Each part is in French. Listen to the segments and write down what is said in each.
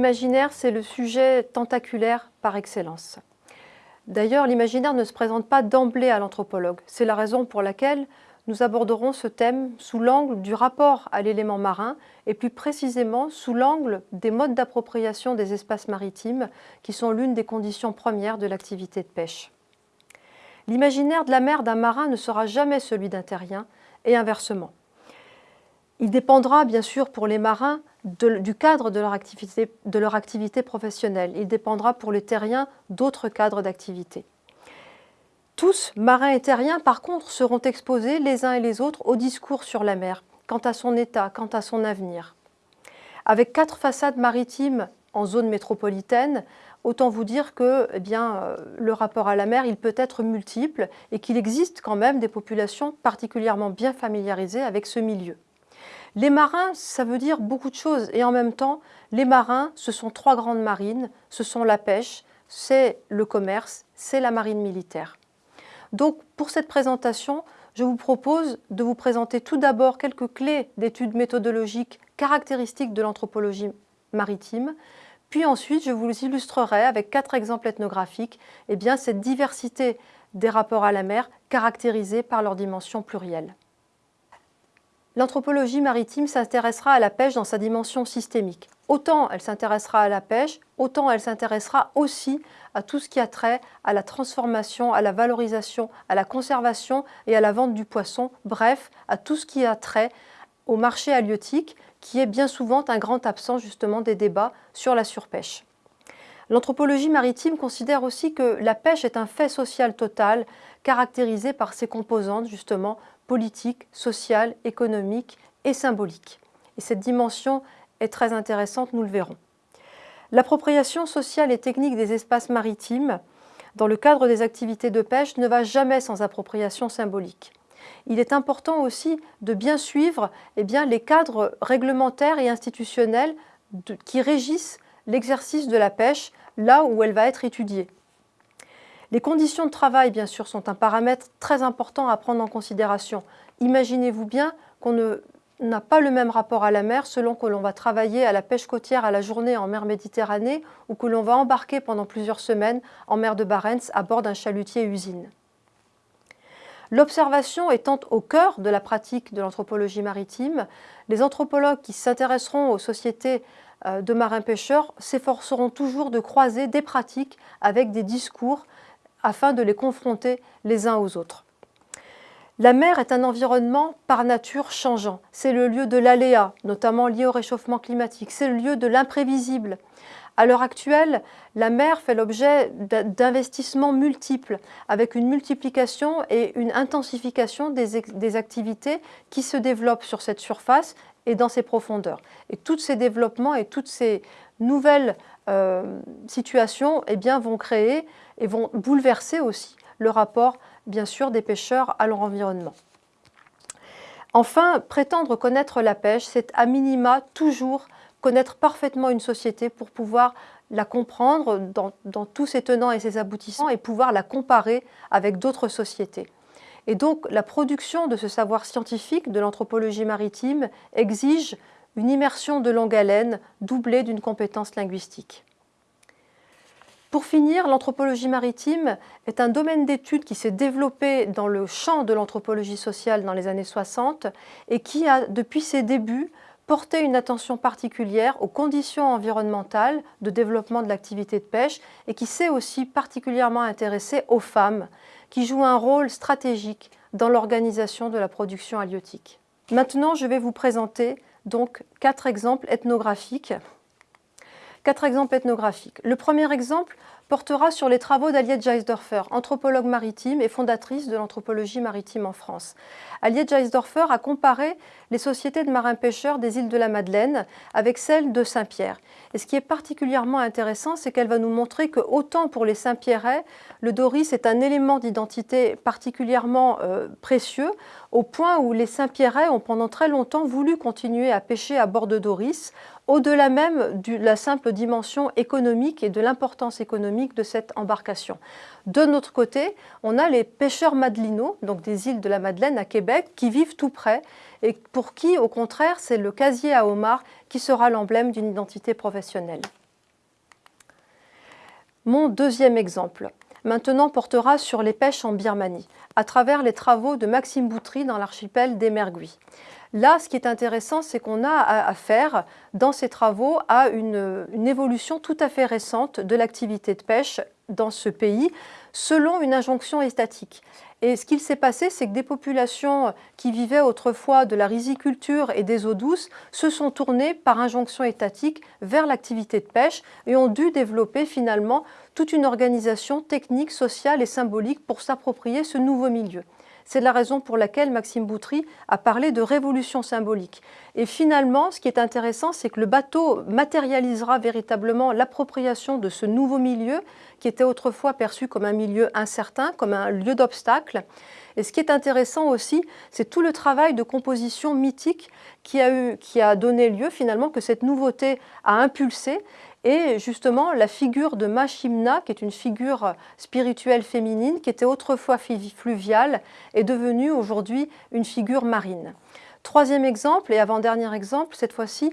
L'imaginaire, c'est le sujet tentaculaire par excellence. D'ailleurs, l'imaginaire ne se présente pas d'emblée à l'anthropologue. C'est la raison pour laquelle nous aborderons ce thème sous l'angle du rapport à l'élément marin et plus précisément sous l'angle des modes d'appropriation des espaces maritimes qui sont l'une des conditions premières de l'activité de pêche. L'imaginaire de la mer d'un marin ne sera jamais celui d'un terrien et inversement. Il dépendra bien sûr pour les marins du cadre de leur, activité, professionnelle. Il dépendra pour les terriens d'autres cadres d'activité. Tous, marins et terriens, par contre, seront exposés les uns et les autres au discours sur la mer, quant à son état, quant à son avenir. Avec quatre façades maritimes en zone métropolitaine, autant vous dire que eh bien, euh, le rapport à la mer, il peut être multiple et qu'il existe quand même des populations particulièrement bien familiarisées avec ce milieu. Les marins, ça veut dire beaucoup de choses et en même temps, les marins, ce sont trois grandes marines, ce sont la pêche, c'est le commerce, c'est la marine militaire. Donc pour cette présentation, je vous propose de vous présenter tout d'abord quelques clés d'études méthodologiques caractéristiques de l'anthropologie maritime, puis ensuite je vous illustrerai avec quatre exemples ethnographiques eh bien, cette diversité des rapports à la mer caractérisés par leur dimension plurielle. L'anthropologie maritime s'intéressera à la pêche dans sa dimension systémique. Autant elle s'intéressera à la pêche, autant elle s'intéressera aussi à tout ce qui a trait à la transformation, à la valorisation, à la conservation et à la vente du poisson, bref, à tout ce qui a trait au marché halieutique, qui est bien souvent un grand absent justement des débats sur la surpêche. L'anthropologie maritime considère aussi que la pêche est un fait social total, caractérisé par ses composantes justement politique, sociale, économique et symbolique. Et cette dimension est très intéressante, nous le verrons. L'appropriation sociale et technique des espaces maritimes dans le cadre des activités de pêche ne va jamais sans appropriation symbolique. Il est important aussi de bien suivre eh les cadres réglementaires et institutionnels qui régissent l'exercice de la pêche là où elle va être étudiée. Les conditions de travail, bien sûr, sont un paramètre très important à prendre en considération. Imaginez-vous bien qu'on n'a pas le même rapport à la mer selon que l'on va travailler à la pêche côtière à la journée en mer Méditerranée ou que l'on va embarquer pendant plusieurs semaines en mer de Barents à bord d'un chalutier usine. L'observation étant au cœur de la pratique de l'anthropologie maritime, les anthropologues qui s'intéresseront aux sociétés euh, de marins-pêcheurs s'efforceront toujours de croiser des pratiques avec des discours afin de les confronter les uns aux autres. La mer est un environnement par nature changeant. C'est le lieu de l'aléa, notamment lié au réchauffement climatique. C'est le lieu de l'imprévisible. À l'heure actuelle, la mer fait l'objet d'investissements multiples, avec une multiplication et une intensification des, des, activités qui se développent sur cette surface et dans ses profondeurs. Et tous ces développements et toutes ces nouvelles situations eh bien, vont créer et vont bouleverser aussi le rapport, bien sûr, des pêcheurs à leur environnement. Enfin, prétendre connaître la pêche, c'est à minima toujours connaître parfaitement une société pour pouvoir la comprendre dans, tous ses tenants et ses aboutissants et pouvoir la comparer avec d'autres sociétés. Et donc la production de ce savoir scientifique de l'anthropologie maritime exige une immersion de longue haleine doublée d'une compétence linguistique. Pour finir, l'anthropologie maritime est un domaine d'étude qui s'est développé dans le champ de l'anthropologie sociale dans les années 60 et qui a, depuis ses débuts, porté une attention particulière aux conditions environnementales de développement de l'activité de pêche et qui s'est aussi particulièrement intéressé aux femmes qui jouent un rôle stratégique dans l'organisation de la production halieutique. Maintenant, je vais vous présenter donc quatre exemples ethnographiques Quatre exemples ethnographiques. Le premier exemple portera sur les travaux d'Aliette Geisdorfer, anthropologue maritime et fondatrice de l'anthropologie maritime en France. Aliette Geisdorfer a comparé les sociétés de marins-pêcheurs des îles de la Madeleine avec celles de Saint-Pierre. Et ce qui est particulièrement intéressant, c'est qu'elle va nous montrer que autant pour les Saint-Pierrais, le Doris est un élément d'identité particulièrement euh, précieux, au point où les Saint-Pierrais ont pendant très longtemps voulu continuer à pêcher à bord de Doris, au-delà même de la simple dimension économique et de l'importance économique de cette embarcation. De notre côté, on a les pêcheurs madelinots, donc des îles de la Madeleine à Québec, qui vivent tout près et pour qui, au contraire, c'est le casier à homard qui sera l'emblème d'une identité professionnelle. Mon deuxième exemple, maintenant portera sur les pêches en Birmanie, à travers les travaux de Maxime Boutry dans l'archipel des Merguis. Là, ce qui est intéressant, c'est qu'on a affaire, dans ces travaux, à une, une évolution tout à fait récente de l'activité de pêche dans ce pays, selon une injonction étatique. Et ce qu'il s'est passé, c'est que des populations qui vivaient autrefois de la riziculture et des eaux douces se sont tournées par injonction étatique vers l'activité de pêche et ont dû développer finalement toute une organisation technique, sociale et symbolique pour s'approprier ce nouveau milieu. C'est la raison pour laquelle Maxime Boutry a parlé de révolution symbolique. Et finalement, ce qui est intéressant, c'est que le bateau matérialisera véritablement l'appropriation de ce nouveau milieu qui était autrefois perçu comme un milieu incertain, comme un lieu d'obstacle. Et ce qui est intéressant aussi, c'est tout le travail de composition mythique qui a, eu, qui a donné lieu finalement que cette nouveauté a impulsé et justement la figure de Machimna, qui est une figure spirituelle féminine, qui était autrefois fluviale, est devenue aujourd'hui une figure marine. Troisième exemple et avant-dernier exemple, cette fois-ci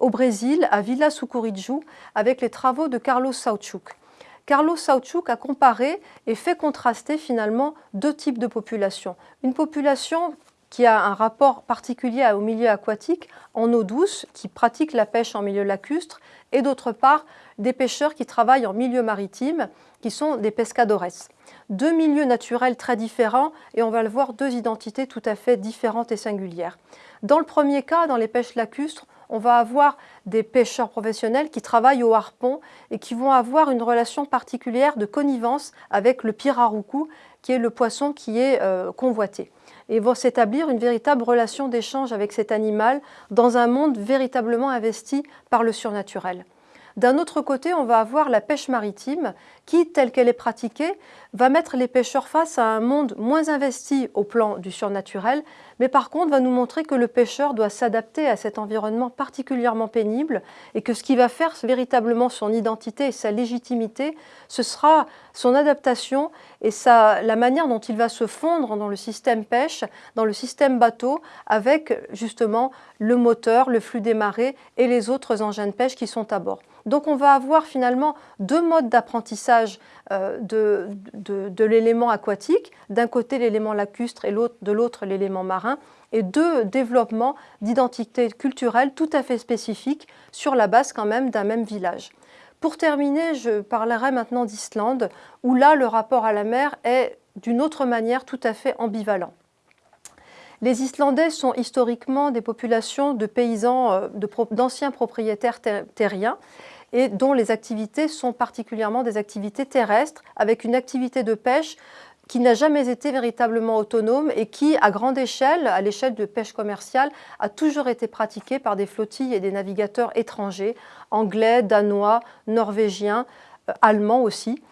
au Brésil, à Villa Sucuriju, avec les travaux de Carlos Sauchuk. Carlos Sauchuk a comparé et fait contraster finalement deux types de populations. Une population qui a un rapport particulier au milieu aquatique en eau douce, qui pratique la pêche en milieu lacustre, et d'autre part des pêcheurs qui travaillent en milieu maritime, qui sont des pescadores. Deux milieux naturels très différents et on va le voir, deux identités tout à fait différentes et singulières. Dans le premier cas, dans les pêches lacustres, on va avoir des pêcheurs professionnels qui travaillent au harpon et qui vont avoir une relation particulière de connivence avec le piraruku, qui est le poisson qui est euh, convoité. Et vont s'établir une véritable relation d'échange avec cet animal dans un monde véritablement investi par le surnaturel. D'un autre côté, on va avoir la pêche maritime qui, telle qu'elle est pratiquée, va mettre les pêcheurs face à un monde moins investi au plan du surnaturel, mais par contre va nous montrer que le pêcheur doit s'adapter à cet environnement particulièrement pénible et que ce qui va faire véritablement son identité et sa légitimité, ce sera son adaptation et la manière dont il va se fondre dans le système pêche, dans le système bateau, avec justement le moteur, le flux des marées et les autres engins de pêche qui sont à bord. Donc on va avoir finalement deux modes d'apprentissage euh, de, de, l'élément aquatique, d'un côté l'élément lacustre et de l'autre l'élément marin, et deux développements d'identité culturelle tout à fait spécifiques sur la base quand même d'un même village. Pour terminer, je parlerai maintenant d'Islande, où là le rapport à la mer est d'une autre manière tout à fait ambivalent. Les Islandais sont historiquement des populations de paysans, euh, d'anciens propriétaires terriens et dont les activités sont particulièrement des activités terrestres, avec une activité de pêche qui n'a jamais été véritablement autonome et qui, à grande échelle, à l'échelle de pêche commerciale, a toujours été pratiquée par des flottilles et des navigateurs étrangers, anglais, danois, norvégiens, euh, allemands aussi.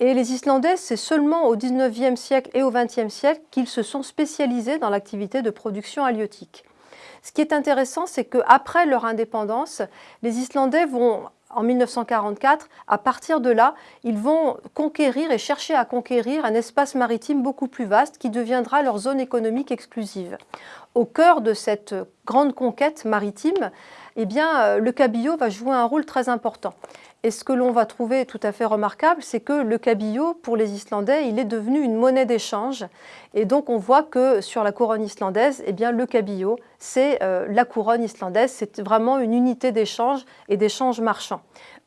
Et les Islandais, c'est seulement au XIXe siècle et au XXe siècle qu'ils se sont spécialisés dans l'activité de production halieutique. Ce qui est intéressant, c'est qu'après leur indépendance, les Islandais vont en 1944, à partir de là, ils vont conquérir et chercher à conquérir un espace maritime beaucoup plus vaste qui deviendra leur zone économique exclusive. Au cœur de cette grande conquête maritime, eh euh, le cabillaud va jouer un rôle très important. Et ce que l'on va trouver tout à fait remarquable, c'est que le cabillaud, pour les Islandais, il est devenu une monnaie d'échange. Et donc on voit que sur la couronne islandaise, eh bien, le cabillaud, c'est euh, la couronne islandaise, c'est vraiment une unité d'échange et d'échange marchand.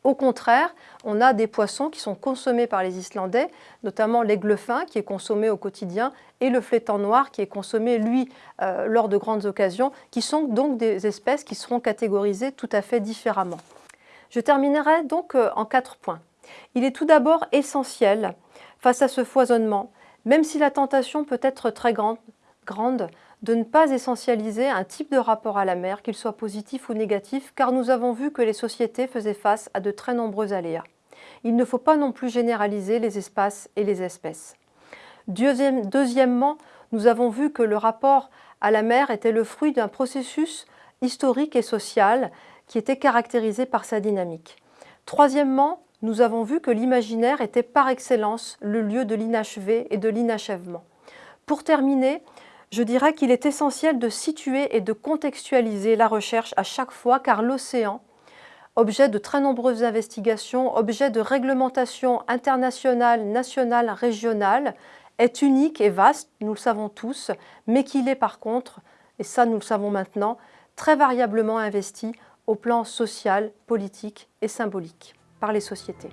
Au contraire, on a des poissons qui sont consommés par les Islandais, notamment l'aigle fin qui est consommé au quotidien et le flétan noir qui est consommé, lui, euh, lors de grandes occasions, qui sont donc des espèces qui seront catégorisées tout à fait différemment. Je terminerai donc euh, en quatre points. Il est tout d'abord essentiel, face à ce foisonnement, même si la tentation peut être très grande, grande de ne pas essentialiser un type de rapport à la mer, qu'il soit positif ou négatif, car nous avons vu que les sociétés faisaient face à de très nombreux aléas. Il ne faut pas non plus généraliser les espaces et les espèces. deuxièmement, nous avons vu que le rapport à la mer était le fruit d'un processus historique et social qui était caractérisé par sa dynamique. Troisièmement, nous avons vu que l'imaginaire était par excellence le lieu de l'inachevé et de l'inachèvement. Pour terminer, je dirais qu'il est essentiel de situer et de contextualiser la recherche à chaque fois car l'océan, objet de très nombreuses investigations, objet de réglementations internationales, nationales, régionales, est unique et vaste, nous le savons tous, mais qu'il est par contre, et ça nous le savons maintenant, très variablement investi au plan social, politique et symbolique par les sociétés.